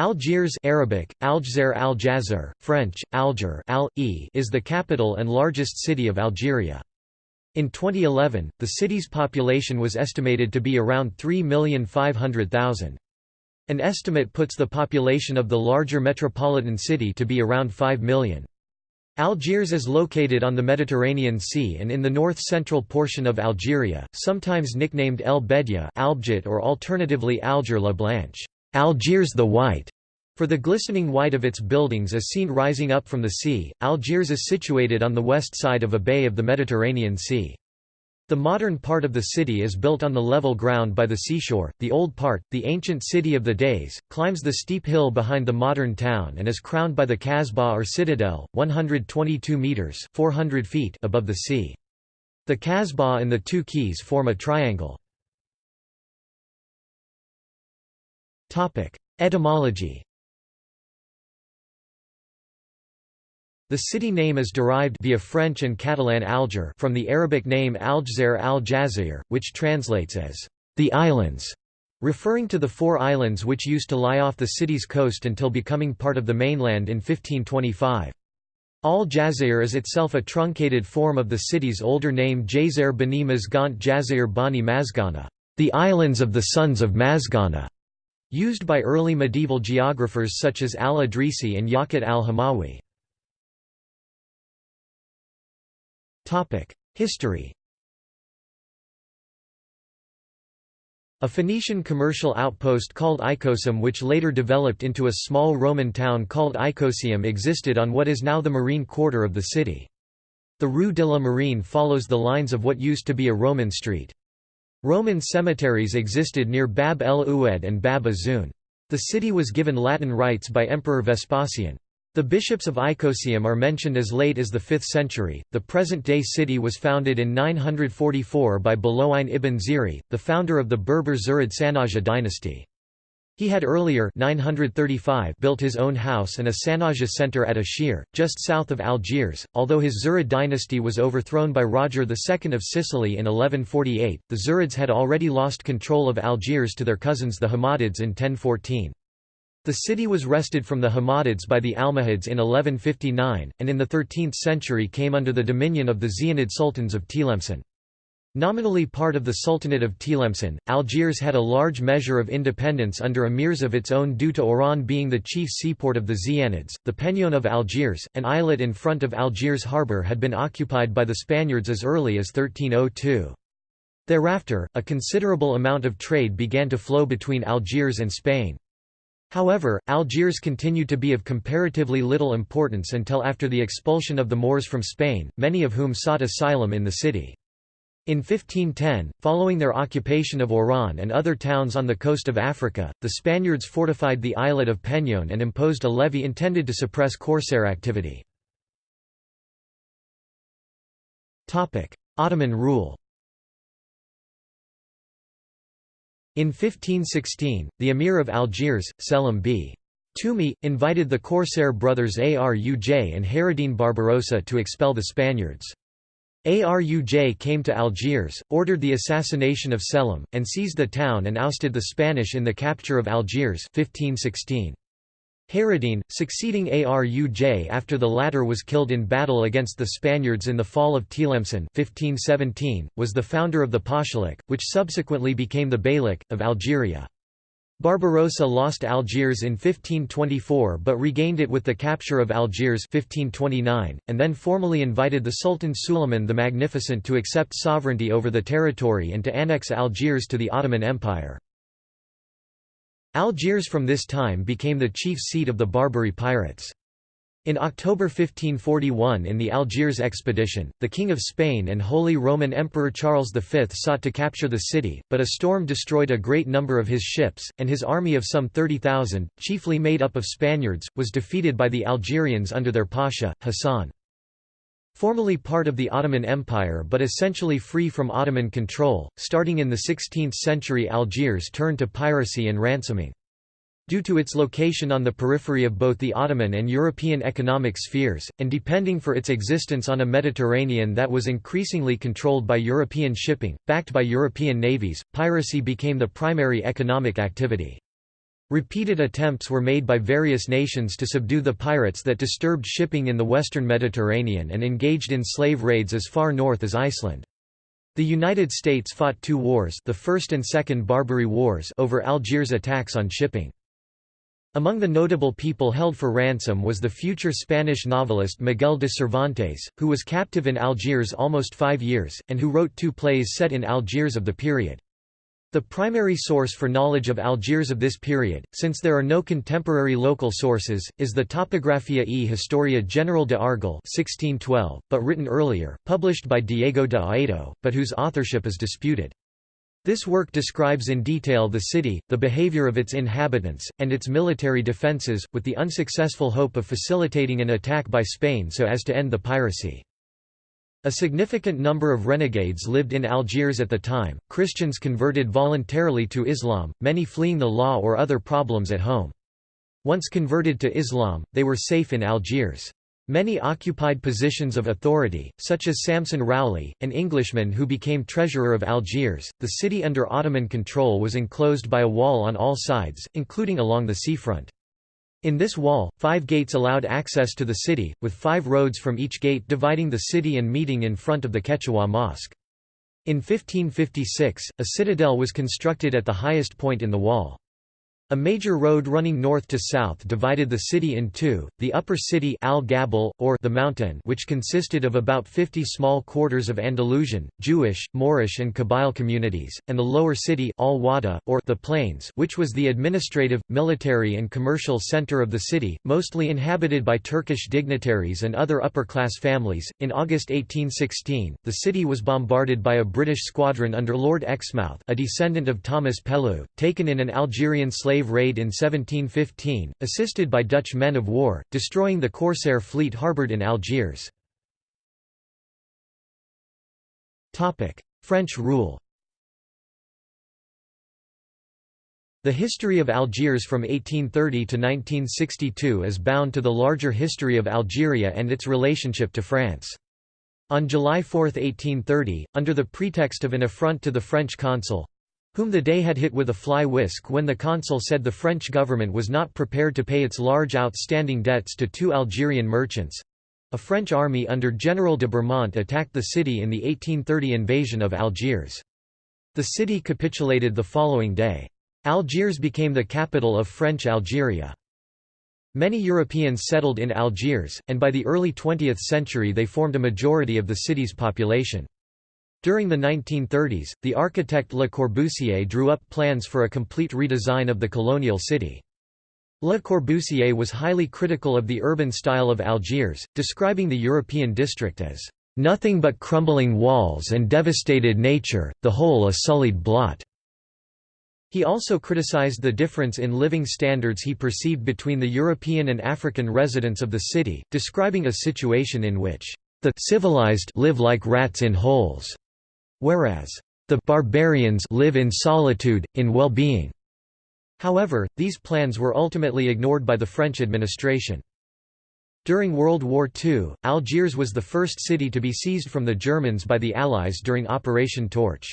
Algiers Arabic, Aljazair al French, Alger al -e is the capital and largest city of Algeria. In 2011, the city's population was estimated to be around 3,500,000. An estimate puts the population of the larger metropolitan city to be around 5 million. Algiers is located on the Mediterranean Sea and in the north-central portion of Algeria, sometimes nicknamed El Bedia or alternatively Alger la Blanche Algiers the White, for the glistening white of its buildings as seen rising up from the sea. Algiers is situated on the west side of a bay of the Mediterranean Sea. The modern part of the city is built on the level ground by the seashore, the old part, the ancient city of the deys, climbs the steep hill behind the modern town and is crowned by the Kasbah or citadel, 122 metres 400 feet above the sea. The Kasbah and the two quays form a triangle. Etymology The city name is derived via French and Catalan Alger from the Arabic name Aljazair al-Jazair, which translates as the islands, referring to the four islands which used to lie off the city's coast until becoming part of the mainland in 1525. Al-Jazair is itself a truncated form of the city's older name Jazair bani Mazgant Jazair bani Mazgana, the islands of the sons of Mazgana. Used by early medieval geographers such as al-Idrisi and Yaqut al-Hamawi. History A Phoenician commercial outpost called Icosium which later developed into a small Roman town called Icosium existed on what is now the marine quarter of the city. The Rue de la Marine follows the lines of what used to be a Roman street. Roman cemeteries existed near Bab el Oued and Bab Azoun. The city was given Latin rights by Emperor Vespasian. The bishops of Icosium are mentioned as late as the 5th century. The present day city was founded in 944 by Buluwayn ibn Ziri, the founder of the Berber Zirid Sanhaja dynasty. He had earlier 935 built his own house and a Sanhaja center at Ashir, just south of Algiers. Although his Zirid dynasty was overthrown by Roger II of Sicily in 1148, the Zirids had already lost control of Algiers to their cousins the Hammadids in 1014. The city was wrested from the Hammadids by the Almohads in 1159, and in the 13th century came under the dominion of the Zianid sultans of Tlemcen. Nominally part of the Sultanate of Tlemcen, Algiers had a large measure of independence under emirs of its own due to Oran being the chief seaport of the Zianids. The Peñón of Algiers, an islet in front of Algiers harbour had been occupied by the Spaniards as early as 1302. Thereafter, a considerable amount of trade began to flow between Algiers and Spain. However, Algiers continued to be of comparatively little importance until after the expulsion of the Moors from Spain, many of whom sought asylum in the city. In 1510, following their occupation of Oran and other towns on the coast of Africa, the Spaniards fortified the islet of Peñón and imposed a levy intended to suppress corsair activity. Ottoman rule In 1516, the emir of Algiers, Selim b. Toumi, invited the corsair brothers Aruj and Hayreddin Barbarossa to expel the Spaniards. Aruj came to Algiers, ordered the assassination of Selim, and seized the town and ousted the Spanish in the capture of Algiers 1516. Hayreddin, succeeding Aruj after the latter was killed in battle against the Spaniards in the fall of Tlemcen 1517, was the founder of the Pashalik, which subsequently became the Beylik, of Algeria. Barbarossa lost Algiers in 1524 but regained it with the capture of Algiers 1529, and then formally invited the Sultan Suleiman the Magnificent to accept sovereignty over the territory and to annex Algiers to the Ottoman Empire. Algiers from this time became the chief seat of the Barbary pirates. In October 1541 in the Algiers expedition, the King of Spain and Holy Roman Emperor Charles V sought to capture the city, but a storm destroyed a great number of his ships, and his army of some 30,000, chiefly made up of Spaniards, was defeated by the Algerians under their pasha, Hassan. Formerly part of the Ottoman Empire but essentially free from Ottoman control, starting in the 16th century Algiers turned to piracy and ransoming. Due to its location on the periphery of both the Ottoman and European economic spheres, and depending for its existence on a Mediterranean that was increasingly controlled by European shipping, backed by European navies, piracy became the primary economic activity. Repeated attempts were made by various nations to subdue the pirates that disturbed shipping in the western Mediterranean and engaged in slave raids as far north as Iceland. The United States fought two wars the First and Second Barbary Wars over Algiers attacks on shipping. Among the notable people held for ransom was the future Spanish novelist Miguel de Cervantes, who was captive in Algiers almost five years, and who wrote two plays set in Algiers of the period. The primary source for knowledge of Algiers of this period, since there are no contemporary local sources, is the Topographia e Historia General de Argel 1612, but written earlier, published by Diego de Aedo, but whose authorship is disputed. This work describes in detail the city, the behavior of its inhabitants, and its military defences, with the unsuccessful hope of facilitating an attack by Spain so as to end the piracy. A significant number of renegades lived in Algiers at the time, Christians converted voluntarily to Islam, many fleeing the law or other problems at home. Once converted to Islam, they were safe in Algiers. Many occupied positions of authority, such as Samson Rowley, an Englishman who became treasurer of Algiers. The city under Ottoman control was enclosed by a wall on all sides, including along the seafront. In this wall, five gates allowed access to the city, with five roads from each gate dividing the city and meeting in front of the Ketchaoua Mosque. In 1556, a citadel was constructed at the highest point in the wall. A major road running north to south divided the city in two, the upper city Al Gabal, or the mountain which consisted of about 50 small quarters of Andalusian, Jewish, Moorish and Kabyle communities, and the lower city Al Wada, or the plains which was the administrative, military and commercial center of the city, mostly inhabited by Turkish dignitaries and other upper-class families. In August 1816, the city was bombarded by a British squadron under Lord Exmouth a descendant of Thomas Pellew, taken in an Algerian slave slave raid in 1715, assisted by Dutch men of war, destroying the corsair fleet harboured in Algiers. French rule The history of Algiers from 1830 to 1962 is bound to the larger history of Algeria and its relationship to France. On July 4, 1830, under the pretext of an affront to the French consul, whom the dey had hit with a fly whisk when the consul said the French government was not prepared to pay its large outstanding debts to two Algerian merchants. A French army under General de Bourmont attacked the city in the 1830 invasion of Algiers. The city capitulated the following day. Algiers became the capital of French Algeria. Many Europeans settled in Algiers, and by the early 20th century they formed a majority of the city's population. During the 1930s, the architect Le Corbusier drew up plans for a complete redesign of the colonial city. Le Corbusier was highly critical of the urban style of Algiers, describing the European district as nothing but crumbling walls and devastated nature, the whole a sullied blot. He also criticized the difference in living standards he perceived between the European and African residents of the city, describing a situation in which the civilized live like rats in holes, whereas the barbarians live in solitude, in well-being. However, these plans were ultimately ignored by the French administration. During World War II, Algiers was the first city to be seized from the Germans by the Allies during Operation Torch.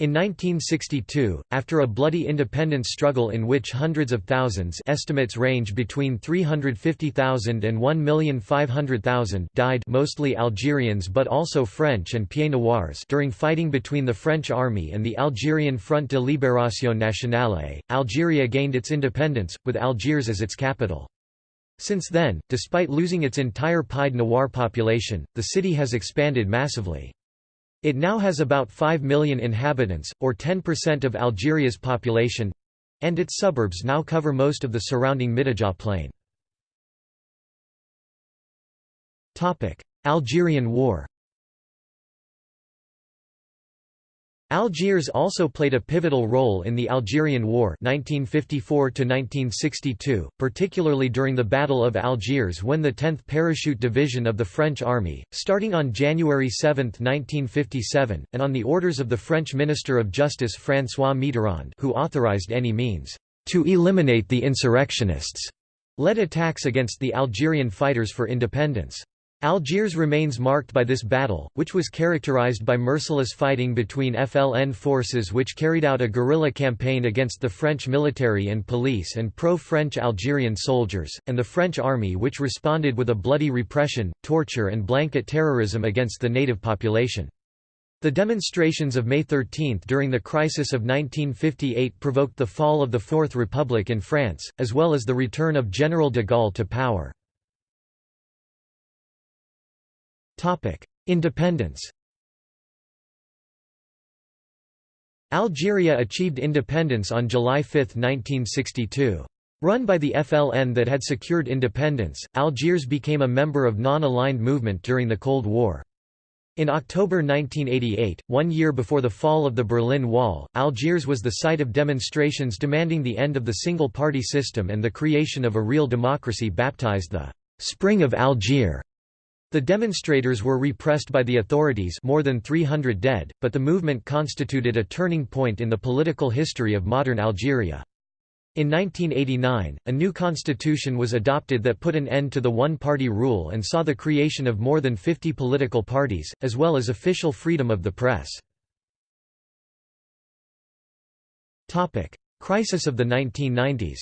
In 1962, after a bloody independence struggle in which hundreds of thousands estimates range between 350,000 and 1,500,000 died mostly Algerians but also French and Pieds Noirs during fighting between the French army and the Algerian Front de Libération Nationale, Algeria gained its independence, with Algiers as its capital. Since then, despite losing its entire Pied Noir population, the city has expanded massively. It now has about 5 million inhabitants, or 10% of Algeria's population—and its suburbs now cover most of the surrounding Mitidja plain. Algerian War Algiers also played a pivotal role in the Algerian War 1954 particularly during the Battle of Algiers when the 10th Parachute Division of the French Army, starting on January 7, 1957, and on the orders of the French Minister of Justice François Mitterrand who authorized any means to eliminate the insurrectionists, led attacks against the Algerian fighters for independence. Algiers remains marked by this battle, which was characterized by merciless fighting between FLN forces which carried out a guerrilla campaign against the French military and police and pro-French Algerian soldiers, and the French army which responded with a bloody repression, torture and blanket terrorism against the native population. The demonstrations of May 13 during the crisis of 1958 provoked the fall of the Fourth Republic in France, as well as the return of General de Gaulle to power. Independence Algeria achieved independence on July 5, 1962. Run by the FLN that had secured independence, Algiers became a member of non-aligned movement during the Cold War. In October 1988, one year before the fall of the Berlin Wall, Algiers was the site of demonstrations demanding the end of the single-party system and the creation of a real democracy baptized the «Spring of Algiers». The demonstrators were repressed by the authorities more than 300 dead, but the movement constituted a turning point in the political history of modern Algeria. In 1989, a new constitution was adopted that put an end to the one-party rule and saw the creation of more than 50 political parties, as well as official freedom of the press. Crisis of the 1990s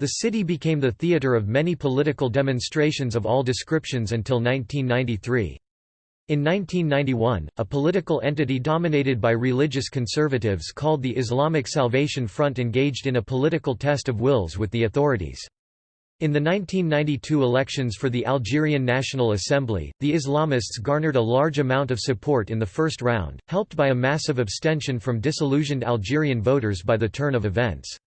The city became the theatre of many political demonstrations of all descriptions until 1993. In 1991, a political entity dominated by religious conservatives called the Islamic Salvation Front engaged in a political test of wills with the authorities. In the 1992 elections for the Algerian National Assembly, the Islamists garnered a large amount of support in the first round, helped by a massive abstention from disillusioned Algerian voters by the turn of events.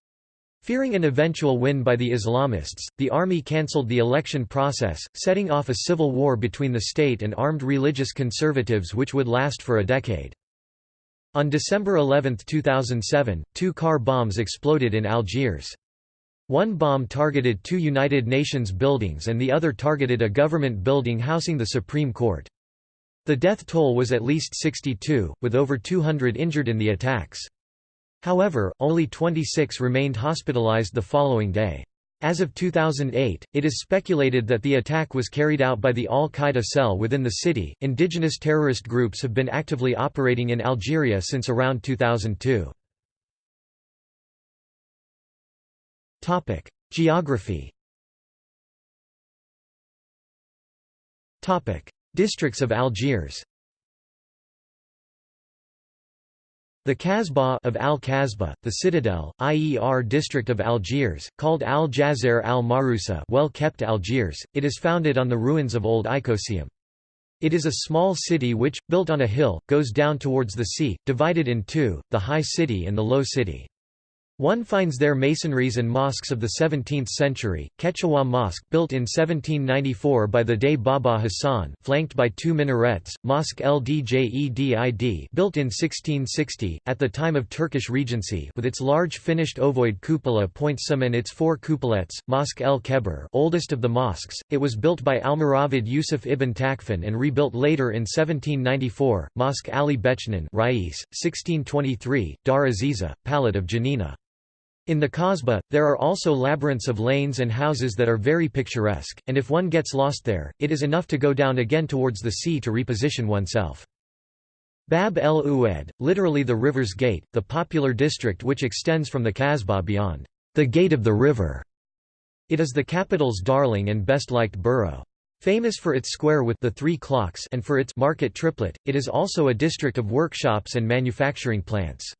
Fearing an eventual win by the Islamists, the army cancelled the election process, setting off a civil war between the state and armed religious conservatives which would last for a decade. On December 11, 2007, two car bombs exploded in Algiers. One bomb targeted two United Nations buildings and the other targeted a government building housing the Supreme Court. The death toll was at least 62, with over 200 injured in the attacks. However, only 26 remained hospitalized the following day. As of 2008, it is speculated that the attack was carried out by the Al Qaeda cell within the city. Indigenous terrorist groups have been actively operating in Algeria since around 2002. Topic: Geography. Topic: Districts of Algiers. The Kasbah of Al-Kasbah, the citadel, IER district of Algiers, called Al-Jazair al-Marusa well-kept Algiers, it is founded on the ruins of old Icosium. It is a small city which, built on a hill, goes down towards the sea, divided in two, the high city and the low city. One finds there masonries and mosques of the 17th century, Ketchaoua Mosque built in 1794 by the Dey Baba Hassan flanked by two minarets, Mosque Ldjedid built in 1660, at the time of Turkish Regency with its large finished ovoid cupola Pointsum and its four cupolettes, Mosque El Kebir oldest of the mosques, it was built by Almoravid Yusuf ibn Tashfin and rebuilt later in 1794, Mosque Ali Bechnan Rais, 1623, Dar Aziza, Palette of Janina. In the Kasbah, there are also labyrinths of lanes and houses that are very picturesque, and if one gets lost there, it is enough to go down again towards the sea to reposition oneself. Bab el Oued, literally the river's gate, the popular district which extends from the Kasbah beyond the gate of the river. It is the capital's darling and best-liked borough. Famous for its square with the three clocks and for its market triplet, it is also a district of workshops and manufacturing plants.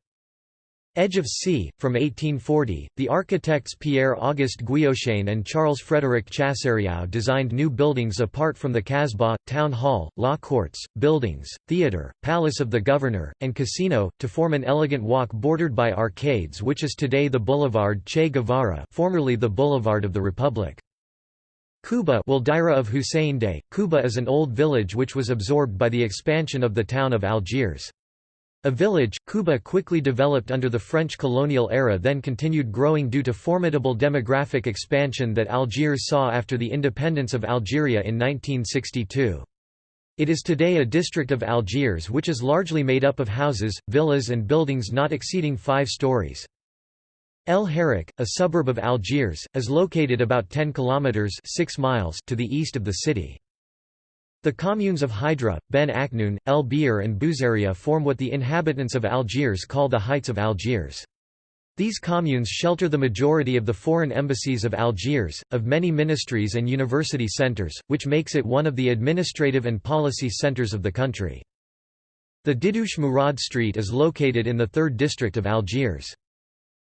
Edge of Sea, from 1840, the architects Pierre-Auguste Guillochain and Charles-Frédéric Chassériau designed new buildings apart from the Kasbah, town hall, law courts, buildings, theatre, palace of the governor, and casino, to form an elegant walk bordered by arcades which is today the Boulevard Che Guevara formerly the Boulevard of the Republic. Kuba of Hussein Dey. Kuba is an old village which was absorbed by the expansion of the town of Algiers. A village, Kuba quickly developed under the French colonial era then continued growing due to formidable demographic expansion that Algiers saw after the independence of Algeria in 1962. It is today a district of Algiers which is largely made up of houses, villas and buildings not exceeding five stories. El Harrach, a suburb of Algiers, is located about 10 kilometers 6 miles to the east of the city. The communes of Hydra, Ben Aknoun, El Bir and Bouzaria form what the inhabitants of Algiers call the Heights of Algiers. These communes shelter the majority of the foreign embassies of Algiers, of many ministries and university centres, which makes it one of the administrative and policy centres of the country. The Didouche Mourad Street is located in the 3rd district of Algiers.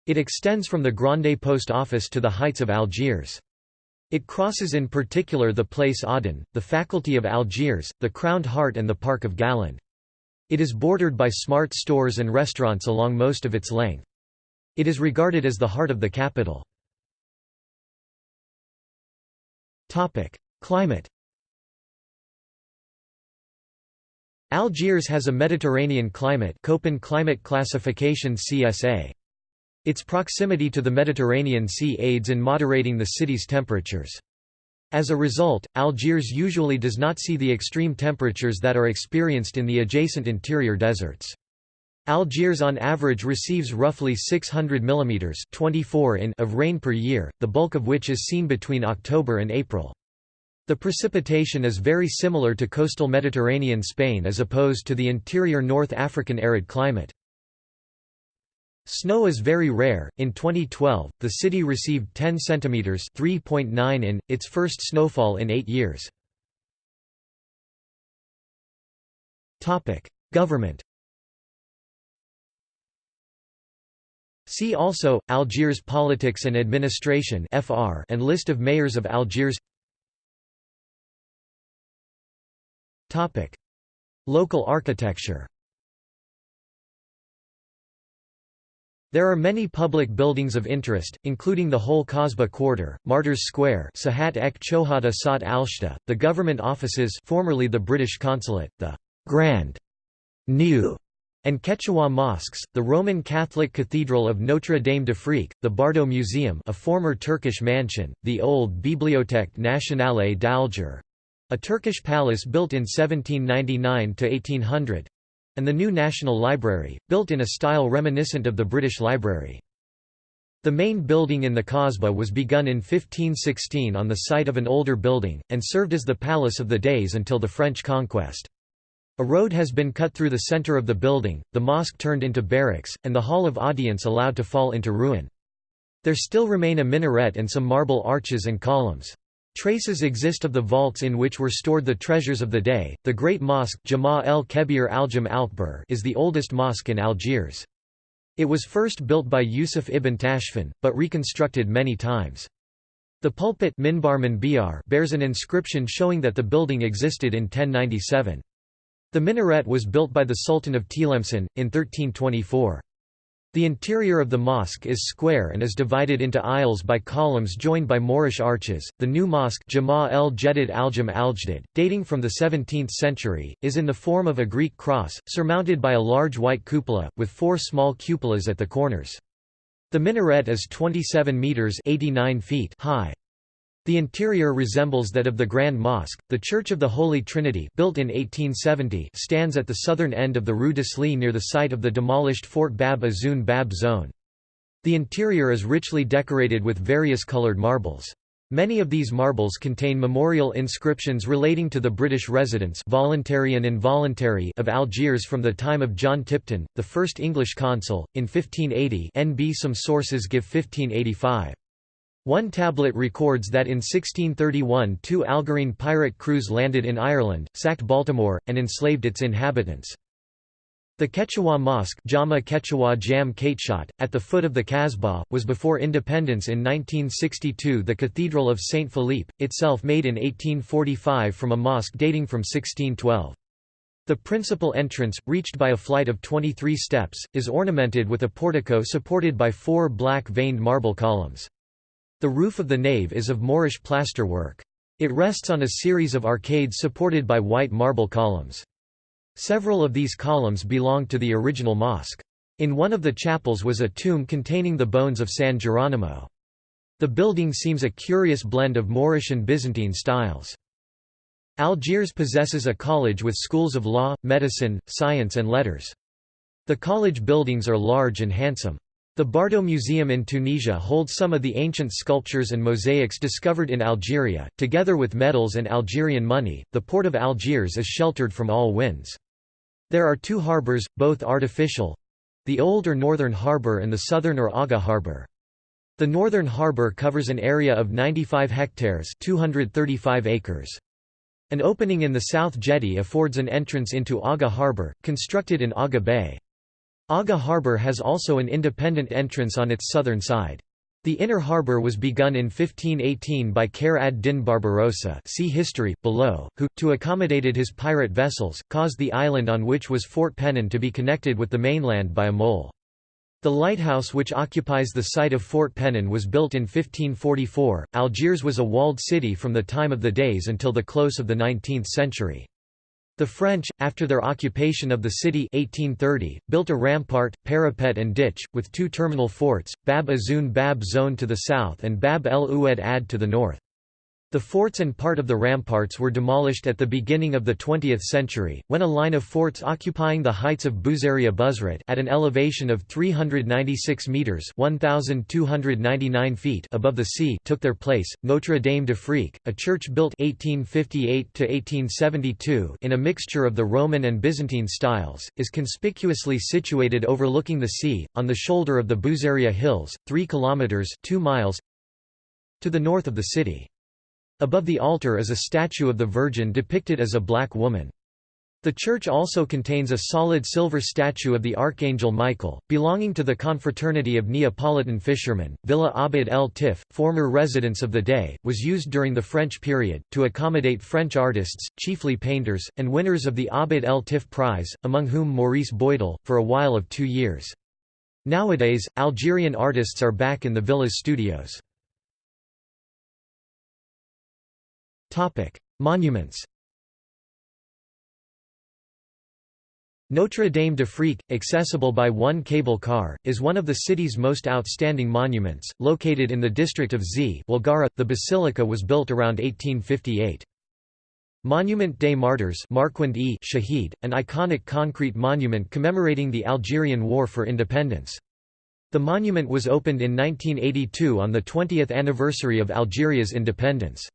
It extends from the Grande Post Office to the heights of Algiers. It crosses in particular the Place Aden, the Faculty of Algiers, the Crowned Heart and the Park of Galand. It is bordered by smart stores and restaurants along most of its length. It is regarded as the heart of the capital. Climate Algiers has a Mediterranean climate Köppen climate classification CSA. Its proximity to the Mediterranean Sea aids in moderating the city's temperatures. As a result, Algiers usually does not see the extreme temperatures that are experienced in the adjacent interior deserts. Algiers on average receives roughly 600 mm 24 in of rain per year, the bulk of which is seen between October and April. The precipitation is very similar to coastal Mediterranean Spain as opposed to the interior North African arid climate. Snow is very rare. In 2012, the city received 10 centimeters (3.9 in) its first snowfall in 8 years. Topic: Government. See also Algiers politics and administration (FR) and list of mayors of Algiers. Topic: Local architecture. There are many public buildings of interest, including the whole Kasbah Quarter, Martyrs Square Sahat ek Chohada Sat Alshta, the government offices formerly the British consulate, the Grand, New, and Ketchaoua mosques, the Roman Catholic Cathedral of Notre Dame d'Afrique, the Bardo Museum a former Turkish mansion, the old Bibliothèque Nationale d'Alger, a Turkish palace built in 1799–1800, and the new National Library, built in a style reminiscent of the British Library. The main building in the Kasbah was begun in 1516 on the site of an older building, and served as the Palace of the deys until the French conquest. A road has been cut through the center of the building, the mosque turned into barracks, and the Hall of Audience allowed to fall into ruin. There still remain a minaret and some marble arches and columns. Traces exist of the vaults in which were stored the treasures of the dey. The Great Mosque Jama el Kebir al-Jam Alkbar is the oldest mosque in Algiers. It was first built by Yusuf ibn Tashfin, but reconstructed many times. The pulpit minbar bears an inscription showing that the building existed in 1097. The minaret was built by the Sultan of Tlemcen, in 1324. The interior of the mosque is square and is divided into aisles by columns joined by Moorish arches. The new mosque, Jama el Jedid al-Jam al-Jdid, dating from the 17th century, is in the form of a Greek cross, surmounted by a large white cupola, with four small cupolas at the corners. The minaret is 27 meters (89 feet) high. The interior resembles that of the Grand Mosque. The Church of the Holy Trinity, built in 1870, stands at the southern end of the Rue d'Isly near the site of the demolished Fort Bab Azoun Bab zone. The interior is richly decorated with various colored marbles. Many of these marbles contain memorial inscriptions relating to the British residents voluntary and involuntary of Algiers from the time of John Tipton, the first English consul, in 1580 NB some sources give 1585. One tablet records that in 1631 two Algerine pirate crews landed in Ireland, sacked Baltimore, and enslaved its inhabitants. The Ketchaoua Mosque Jama Ketchaoua Jam at the foot of the Kasbah, was before independence in 1962 the Cathedral of St. Philippe, itself made in 1845 from a mosque dating from 1612. The principal entrance, reached by a flight of 23 steps, is ornamented with a portico supported by four black veined marble columns. The roof of the nave is of Moorish plasterwork. It rests on a series of arcades supported by white marble columns. Several of these columns belong to the original mosque. In one of the chapels was a tomb containing the bones of San Geronimo. The building seems a curious blend of Moorish and Byzantine styles. Algiers possesses a college with schools of law, medicine, science and letters. The college buildings are large and handsome. The Bardo Museum in Tunisia holds some of the ancient sculptures and mosaics discovered in Algeria, together with medals and Algerian money. The port of Algiers is sheltered from all winds. There are two harbors, both artificial the old or northern harbor and the southern or Aga harbor. The northern harbor covers an area of 95 hectares 235 acres. An opening in the south jetty affords an entrance into Aga harbor, constructed in Aga Bay. Aga Harbour has also an independent entrance on its southern side. The inner harbour was begun in 1518 by Khayr ad-Din Barbarossa see history, below, who, to accommodated his pirate vessels, caused the island on which was Fort Pennon to be connected with the mainland by a mole. The lighthouse which occupies the site of Fort Pennon was built in 1544. Algiers was a walled city from the time of the Deys until the close of the 19th century. The French, after their occupation of the city 1830, built a rampart, parapet and ditch, with two terminal forts, Bab Azoun Bab Zone to the south and Bab el Oued Ad to the north. The forts and part of the ramparts were demolished at the beginning of the 20th century, when a line of forts occupying the heights of Bouzaria Buzred at an elevation of 396 metres 1,299 feet above the sea took their place. Notre Dame d'Afrique, a church built 1858 in a mixture of the Roman and Byzantine styles, is conspicuously situated overlooking the sea, on the shoulder of the Bouzaria Hills, 3 kilometres 2 miles to the north of the city. Above the altar is a statue of the Virgin depicted as a black woman. The church also contains a solid silver statue of the Archangel Michael, belonging to the confraternity of Neapolitan fishermen. Villa Abd el Tif, former residence of the dey, was used during the French period, to accommodate French artists, chiefly painters, and winners of the Abd el Tif Prize, among whom Maurice Boydell, for a while of two years. Nowadays, Algerian artists are back in the villa's studios. Monuments Notre Dame d'Afrique, accessible by one cable car, is one of the city's most outstanding monuments, located in the district of Z The basilica was built around 1858. Monument des Martyrs Marquand e Shahid, an iconic concrete monument commemorating the Algerian War for Independence. The monument was opened in 1982 on the 20th anniversary of Algeria's independence.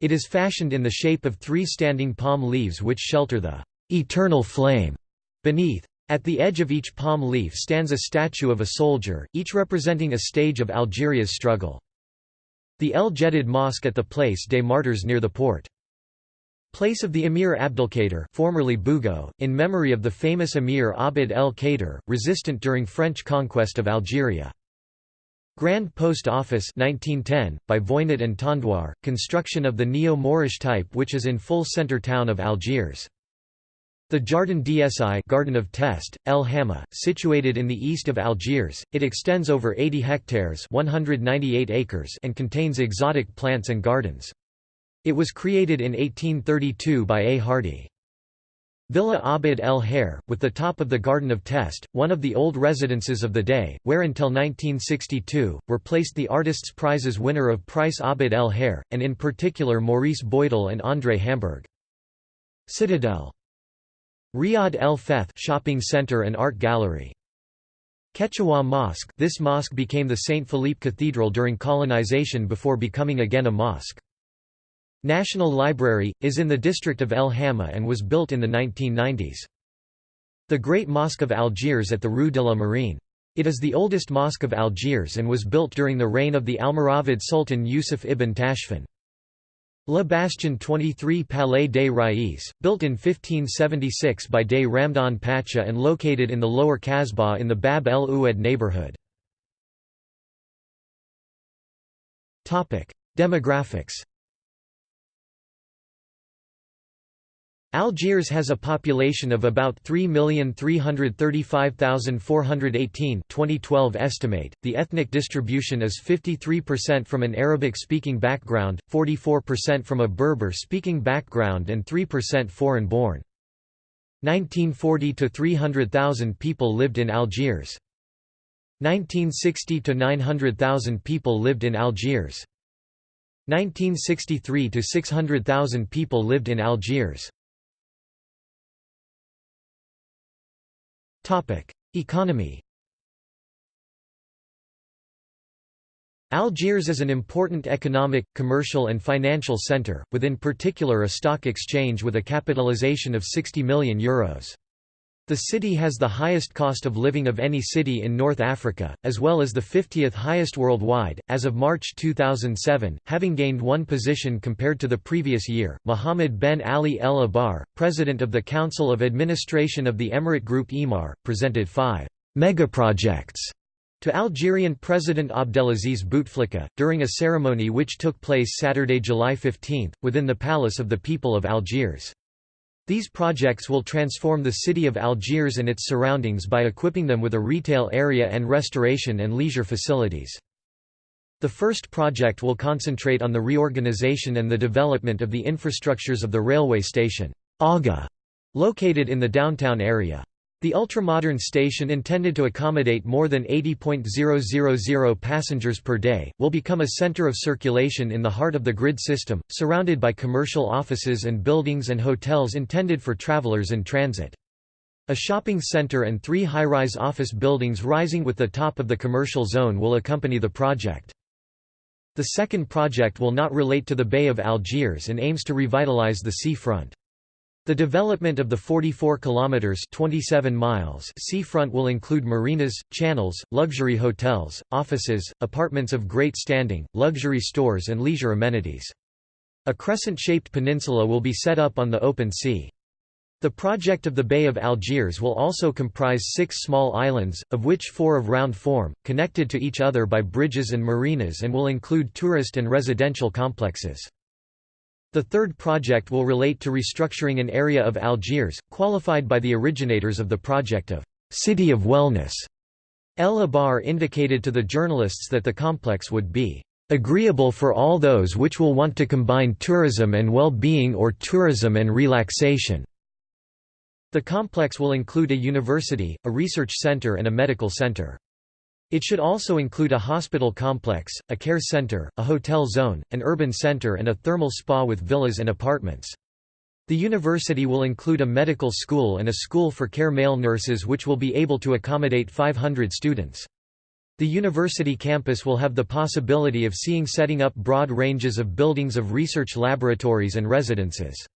It is fashioned in the shape of three standing palm leaves which shelter the eternal flame beneath. At the edge of each palm leaf stands a statue of a soldier, each representing a stage of Algeria's struggle. The El Jedid Mosque at the Place des Martyrs near the port. Place of the Emir Abdelkader formerly Bugeaud, in memory of the famous Emir Abd el-Kader, resistant during French conquest of Algeria. Grand Post Office 1910, by Voynat and Tondoir, construction of the Neo-Moorish type which is in full center town of Algiers. The Jardin d'Essai Garden of Test, El Hamma, situated in the east of Algiers, it extends over 80 hectares 198 acres and contains exotic plants and gardens. It was created in 1832 by A. Hardy. Villa Abd el Hair, with the top of the Garden of Test, one of the old residences of the dey, where until 1962, were placed the Artists' Prizes winner of Price Abd el Hair, and in particular Maurice Boydell and André Hamburg. Citadel. Riyad el Feth shopping center and art gallery. Ketchaoua Mosque this mosque became the St. Philippe Cathedral during colonization before becoming again a mosque. National Library, is in the district of El Hamma and was built in the 1990s. The Great Mosque of Algiers at the Rue de la Marine. It is the oldest mosque of Algiers and was built during the reign of the Almoravid Sultan Yusuf ibn Tashfin. La Bastion 23 Palais des Rais, built in 1576 by Dey Ramdan Pacha and located in the lower Kasbah in the Bab el Oued neighborhood. Demographics Algiers has a population of about 3,335,418 2012 estimate. The ethnic distribution is 53% from an Arabic-speaking background, 44% from a Berber-speaking background and 3% foreign-born. 1940 to 300,000 people lived in Algiers. 1960 to 900,000 people lived in Algiers. 1963 to 600,000 people lived in Algiers. Economy Algiers is an important economic, commercial and financial centre, with in particular a stock exchange with a capitalisation of 60 million Euros. The city has the highest cost of living of any city in North Africa, as well as the 50th highest worldwide, as of March 2007, having gained one position compared to the previous year. Mohammed Ben Ali El Abar, president of the Council of Administration of the Emirate Group Emaar, presented five megaprojects to Algerian President Abdelaziz Bouteflika, during a ceremony which took place Saturday, July 15, within the Palace of the People of Algiers. These projects will transform the city of Algiers and its surroundings by equipping them with a retail area and restoration and leisure facilities. The first project will concentrate on the reorganization and the development of the infrastructures of the railway station, Aga, located in the downtown area. The ultramodern station intended to accommodate more than 80.000 passengers per day, will become a center of circulation in the heart of the grid system, surrounded by commercial offices and buildings and hotels intended for travelers in transit. A shopping center and three high-rise office buildings rising with the top of the commercial zone will accompany the project. The second project will not relate to the Bay of Algiers and aims to revitalize the sea front. The development of the 44 kilometers 27 miles seafront will include marinas, channels, luxury hotels, offices, apartments of great standing, luxury stores and leisure amenities. A crescent-shaped peninsula will be set up on the open sea. The project of the Bay of Algiers will also comprise six small islands, of which four of round form, connected to each other by bridges and marinas and will include tourist and residential complexes. The third project will relate to restructuring an area of Algiers, qualified by the originators of the project of «City of Wellness». El Abar indicated to the journalists that the complex would be agreeable for all those which will want to combine tourism and well-being or tourism and relaxation." The complex will include a university, a research center and a medical center. It should also include a hospital complex, a care center, a hotel zone, an urban center and a thermal spa with villas and apartments. The university will include a medical school and a school for care male nurses which will be able to accommodate 500 students. The university campus will have the possibility of seeing setting up broad ranges of buildings of research laboratories and residences.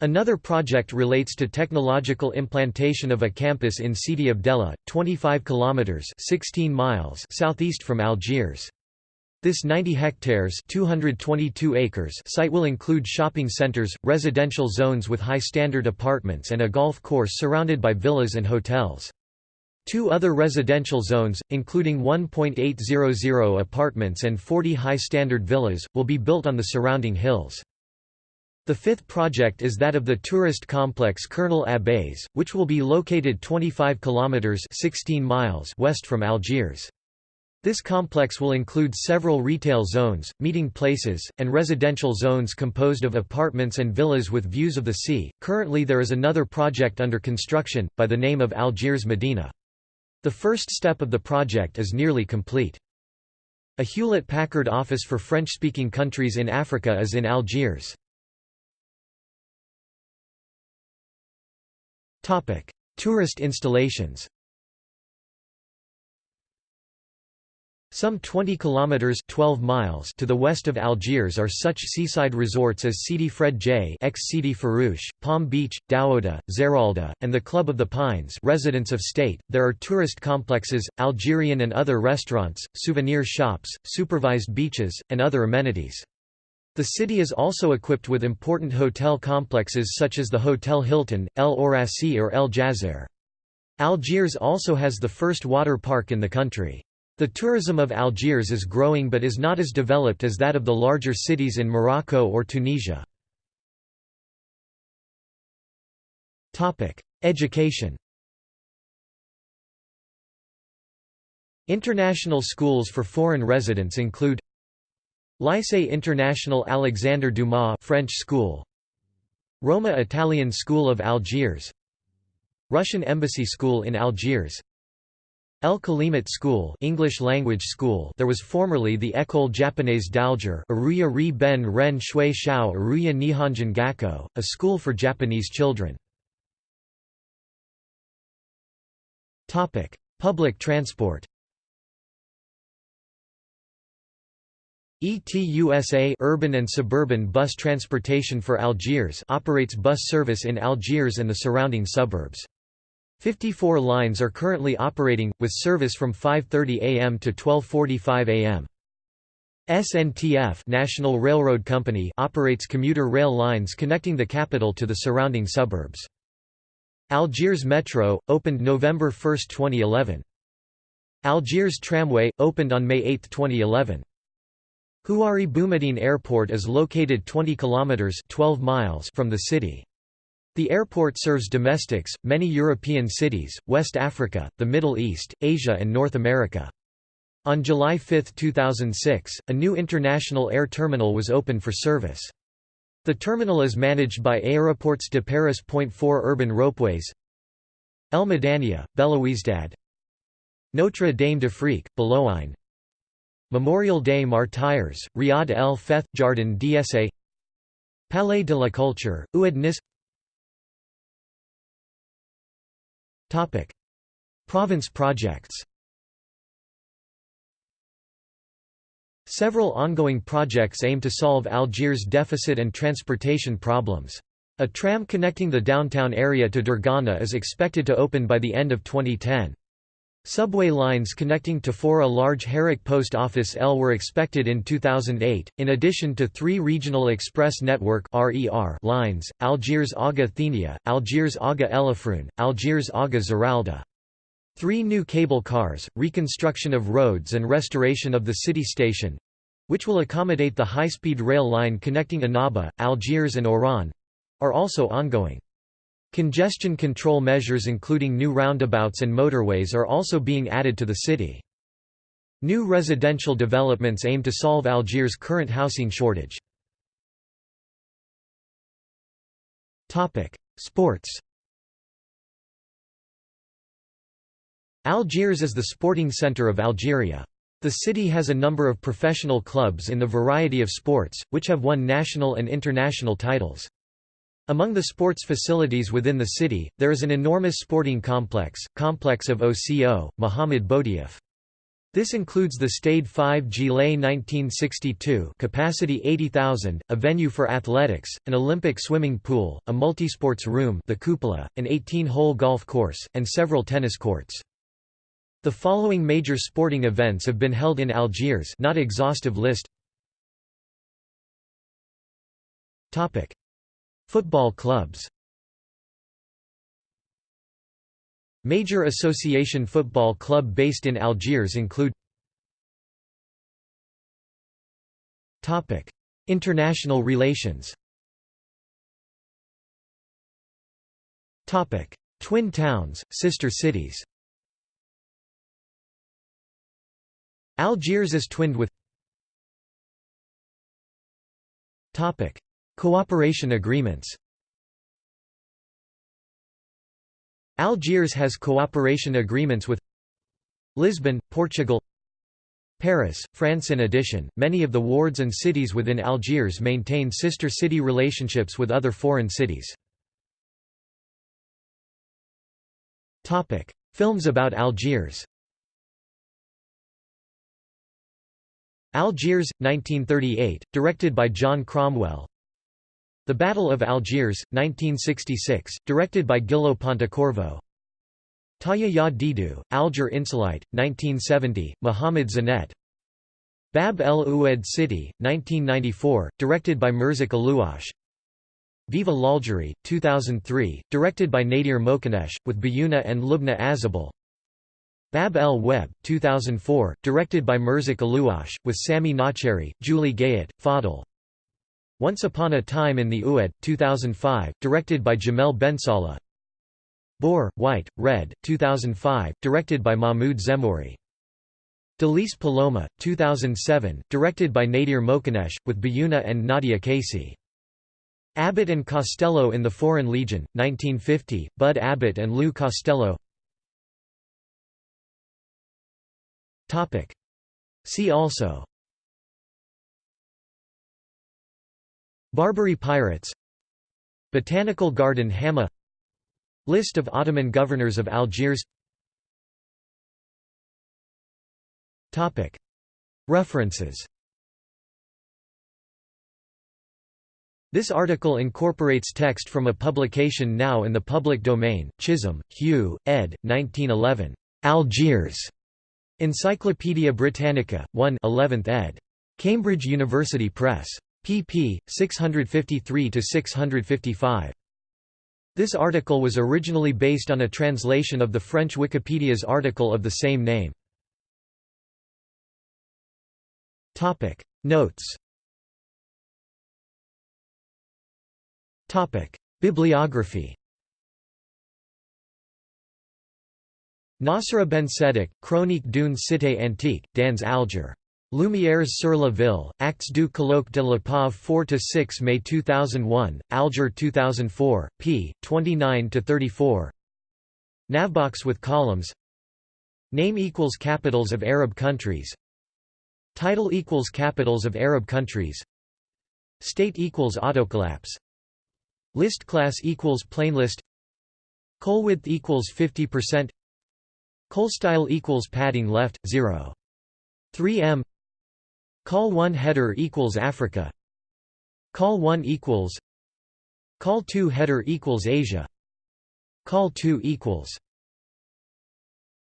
Another project relates to technological implantation of a campus in Sidi Abdella, 25 kilometers (16 miles) southeast from Algiers. This 90 hectares (222 acres) site will include shopping centers, residential zones with high-standard apartments and a golf course surrounded by villas and hotels. Two other residential zones, including 1.800 apartments and 40 high-standard villas, will be built on the surrounding hills. The fifth project is that of the tourist complex Colonel Abbés, which will be located 25 kilometers 16 miles west from Algiers. This complex will include several retail zones, meeting places, and residential zones composed of apartments and villas with views of the sea. Currently, there is another project under construction, by the name of Algiers Medina. The first step of the project is nearly complete. A Hewlett Packard office for French speaking countries in Africa is in Algiers. Tourist installations Some 20 kilometers 12 miles to the west of Algiers are such seaside resorts as Sidi Fredj, ex Sidi Farouche, Palm Beach, Daouda, Zeralda, and the Club of the Pines, residents of state. There are tourist complexes, Algerian and other restaurants, souvenir shops, supervised beaches, and other amenities. The city is also equipped with important hotel complexes such as the Hotel Hilton, El Orassi or El Jazer. Algiers also has the first water park in the country. The tourism of Algiers is growing but is not as developed as that of the larger cities in Morocco or Tunisia. Education International schools for foreign residents include Lycée International Alexandre Dumas French School. Roma Italian School of Algiers. Russian Embassy School in Algiers. El Kalimat School English language school. There was formerly the École Japonaise d'Alger Aruya Ri Ben Ren Shui Shao Aruya Nihonjin Gakko, a school for Japanese children. Public transport ETUSA urban and suburban bus transportation for Algiers operates bus service in Algiers and the surrounding suburbs. 54 lines are currently operating, with service from 5.30 am to 12.45 am. SNTF National Railroad Company operates commuter rail lines connecting the capital to the surrounding suburbs. Algiers Metro, opened November 1, 2011. Algiers Tramway, opened on May 8, 2011. Houari Boumediene Airport is located 20 kilometers 12 miles from the city. The airport serves domestics, many European cities, West Africa, the Middle East, Asia and North America. On July 5, 2006, a new international air terminal was opened for service. The terminal is managed by Aéroports de Paris. 4 Urban ropeways El Madania, Belouizdad Notre Dame d'Afrique, Bologhine Memorial des Martyrs, Riad el Feth, Jardin d'Essai Palais de la Culture, Oued Kniss Province projects Several ongoing projects aim to solve Algiers' deficit and transportation problems. A tram connecting the downtown area to Dergana is expected to open by the end of 2010. Subway lines connecting to Fora large Herrick Post Office L were expected in 2008, in addition to three Regional Express Network lines, Algiers Aga Thenia, Algiers Aga El Affroun, Algiers Aga Zeralda. Three new cable cars, reconstruction of roads and restoration of the city station—which will accommodate the high-speed rail line connecting Annaba, Algiers and Oran—are also ongoing. Congestion control measures including new roundabouts and motorways are also being added to the city. New residential developments aim to solve Algiers' current housing shortage. Sports Algiers is the sporting centre of Algeria. The city has a number of professional clubs in the variety of sports, which have won national and international titles. Among the sports facilities within the city, there is an enormous sporting complex, complex of OCO, Mohamed Boudiaf. This includes the Stade 5 Juillet 1962 capacity 80,000, a venue for athletics, an Olympic swimming pool, a multisports room the cupola, an 18-hole golf course, and several tennis courts. The following major sporting events have been held in Algiers not exhaustive list Football clubs. Major association football club based in Algiers include International relations Twin towns, sister cities Algiers is twinned with Cooperation agreements. Algiers has cooperation agreements with Lisbon, Portugal Paris, France. In addition, many of the wards and cities within Algiers maintain sister city relationships with other foreign cities. Films about Algiers. Algiers, 1938, directed by John Cromwell the Battle of Algiers, 1966, directed by Gillo Pontecorvo. Taya Ya Didu, Alger Insolite, 1970, Mohamed Zinet Bab el Oued City, 1994, directed by Merzak Alouache Viva l'Algérie, 2003, directed by Nadir Moknèche, with Biyouna and Lubna Azabal. Bab el Web, 2004, directed by Merzak Alouache, with Samy Naceri, Julie Gayet, Fadl once Upon a Time in the Oued, 2005, directed by Jamel Bensalah Beur, White, Red, 2005, directed by Mahmoud Zemmouri. Delice Paloma, 2007, directed by Nadir Moknèche, with Biyouna and Nadia Kaci. Abbott and Costello in the Foreign Legion, 1950, Bud Abbott and Lou Costello. See also Barbary pirates Botanical Garden Hamma List of Ottoman governors of Algiers References This article incorporates text from a publication now in the public domain, Chisholm, Hugh, ed. 1911. Algiers. Encyclopædia Britannica, 1 11th ed. Cambridge University Press. Pp. 653–655. This article was originally based on a translation of the French Wikipedia's article of the same name. Notes Bibliography Nasra Benseddik, Chronique d'une cité antique, dans Alger. Lumières sur la ville, Actes du colloque de la Pave 4–6 May 2001, Alger 2004, p. 29–34 Navbox with columns. Name equals capitals of Arab countries. Title equals capitals of Arab countries. State equals autocollapse. List class equals plain list. Col width equals 50% Col style equals padding left 0 3 m Col 1 header equals Africa. Call 1 equals Col 2 header equals Asia. Call 2 equals